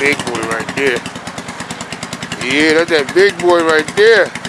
big boy right there. Yeah, that's that big boy right there.